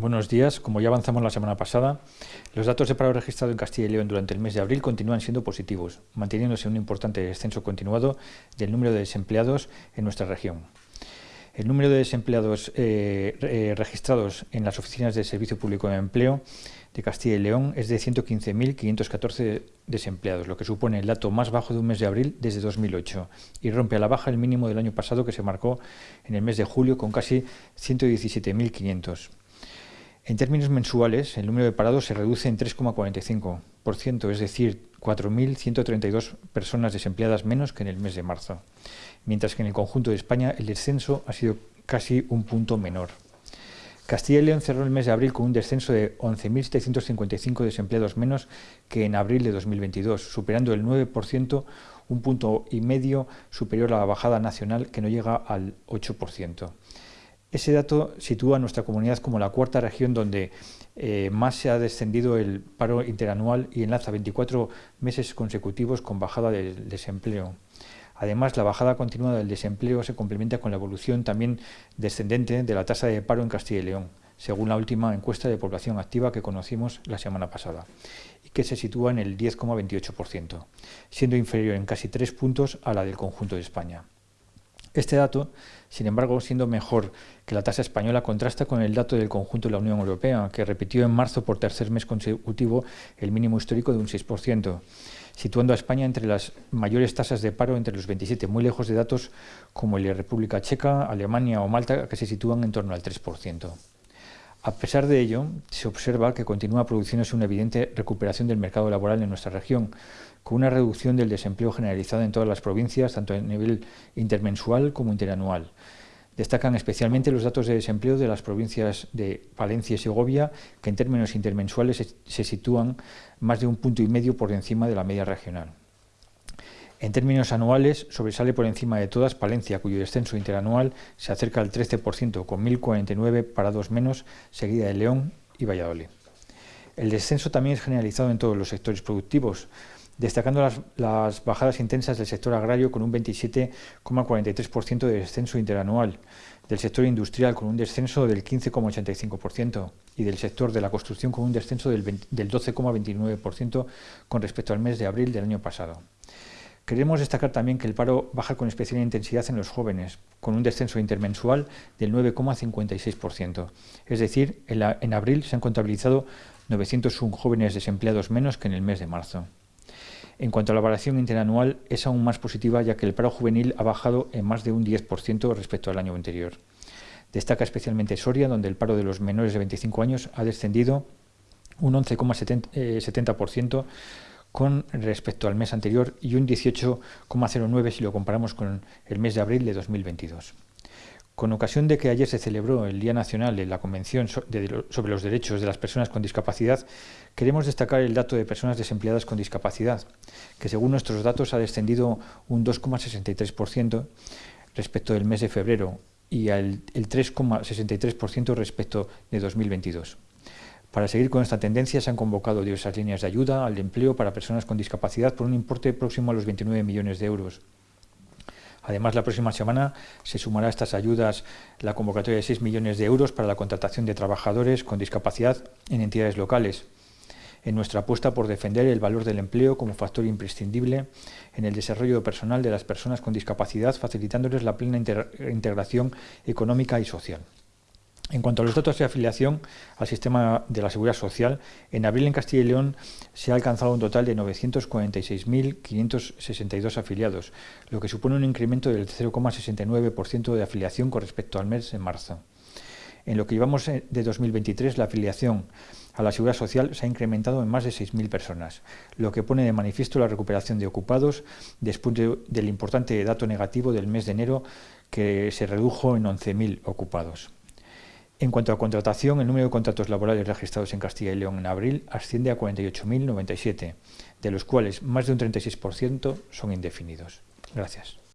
Buenos días. Como ya avanzamos la semana pasada, los datos de paro registrado en Castilla y León durante el mes de abril continúan siendo positivos, manteniéndose un importante descenso continuado del número de desempleados en nuestra región. El número de desempleados eh, eh, registrados en las oficinas del Servicio Público de Empleo de Castilla y León es de 115.514 desempleados, lo que supone el dato más bajo de un mes de abril desde 2008 y rompe a la baja el mínimo del año pasado que se marcó en el mes de julio con casi 117.500. En términos mensuales, el número de parados se reduce en 3,45%, es decir, 4.132 personas desempleadas menos que en el mes de marzo, mientras que en el conjunto de España el descenso ha sido casi un punto menor. Castilla y León cerró el mes de abril con un descenso de 11.755 desempleados menos que en abril de 2022, superando el 9%, un punto y medio superior a la bajada nacional que no llega al 8%. Ese dato sitúa a nuestra comunidad como la cuarta región donde eh, más se ha descendido el paro interanual y enlaza 24 meses consecutivos con bajada del desempleo. Además, la bajada continuada del desempleo se complementa con la evolución también descendente de la tasa de paro en Castilla y León, según la última encuesta de población activa que conocimos la semana pasada, y que se sitúa en el 10,28%, siendo inferior en casi tres puntos a la del conjunto de España. Este dato, sin embargo, siendo mejor que la tasa española, contrasta con el dato del conjunto de la Unión Europea, que repitió en marzo por tercer mes consecutivo el mínimo histórico de un 6%, situando a España entre las mayores tasas de paro entre los 27, muy lejos de datos como el de República Checa, Alemania o Malta, que se sitúan en torno al 3%. A pesar de ello, se observa que continúa produciéndose una evidente recuperación del mercado laboral en nuestra región, con una reducción del desempleo generalizada en todas las provincias, tanto a nivel intermensual como interanual. Destacan especialmente los datos de desempleo de las provincias de Palencia y Segovia, que en términos intermensuales se sitúan más de un punto y medio por encima de la media regional. En términos anuales, sobresale por encima de todas Palencia, cuyo descenso interanual se acerca al 13%, con 1.049 parados menos, seguida de León y Valladolid. El descenso también es generalizado en todos los sectores productivos, destacando las, bajadas intensas del sector agrario con un 27,43% de descenso interanual, del sector industrial con un descenso del 15,85% y del sector de la construcción con un descenso del, del 12,29% con respecto al mes de abril del año pasado. Queremos destacar también que el paro baja con especial intensidad en los jóvenes, con un descenso intermensual del 9,56%. Es decir, en, en abril se han contabilizado 901 jóvenes desempleados menos que en el mes de marzo. En cuanto a la variación interanual, es aún más positiva ya que el paro juvenil ha bajado en más de un 10% respecto al año anterior. Destaca especialmente Soria, donde el paro de los menores de 25 años ha descendido un 11,70% eh, con respecto al mes anterior y un 18,09 si lo comparamos con el mes de abril de 2022. Con ocasión de que ayer se celebró el Día Nacional de la Convención sobre los Derechos de las Personas con Discapacidad, queremos destacar el dato de personas desempleadas con discapacidad, que según nuestros datos ha descendido un 2,63% respecto del mes de febrero y al 3,63% respecto de 2022. Para seguir con esta tendencia se han convocado diversas líneas de ayuda al empleo para personas con discapacidad por un importe próximo a los 29 millones de euros. Además, la próxima semana se sumará a estas ayudas la convocatoria de 6 millones de euros para la contratación de trabajadores con discapacidad en entidades locales, en nuestra apuesta por defender el valor del empleo como factor imprescindible en el desarrollo personal de las personas con discapacidad, facilitándoles la plena integración económica y social. En cuanto a los datos de afiliación al sistema de la Seguridad Social, en abril en Castilla y León se ha alcanzado un total de 946.562 afiliados, lo que supone un incremento del 0,69% de afiliación con respecto al mes de marzo. En lo que llevamos de 2023, la afiliación a la Seguridad Social se ha incrementado en más de 6.000 personas, lo que pone de manifiesto la recuperación de ocupados después del importante dato negativo del mes de enero que se redujo en 11.000 ocupados. En cuanto a contratación, el número de contratos laborales registrados en Castilla y León en abril asciende a 48.097, de los cuales más de un 36% son indefinidos. Gracias.